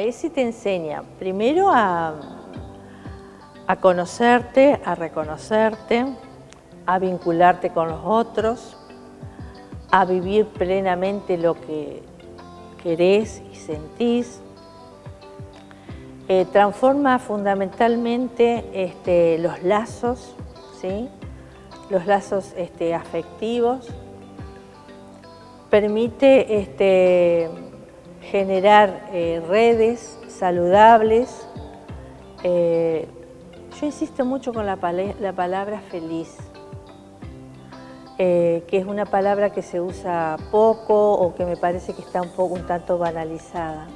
ESI te enseña primero a, a conocerte, a reconocerte, a vincularte con los otros, a vivir plenamente lo que querés y sentís. Eh, transforma fundamentalmente este, los lazos, ¿sí? los lazos este, afectivos, permite este, generar eh, redes saludables. Eh, yo insisto mucho con la, la palabra feliz, eh, que es una palabra que se usa poco o que me parece que está un poco un tanto banalizada.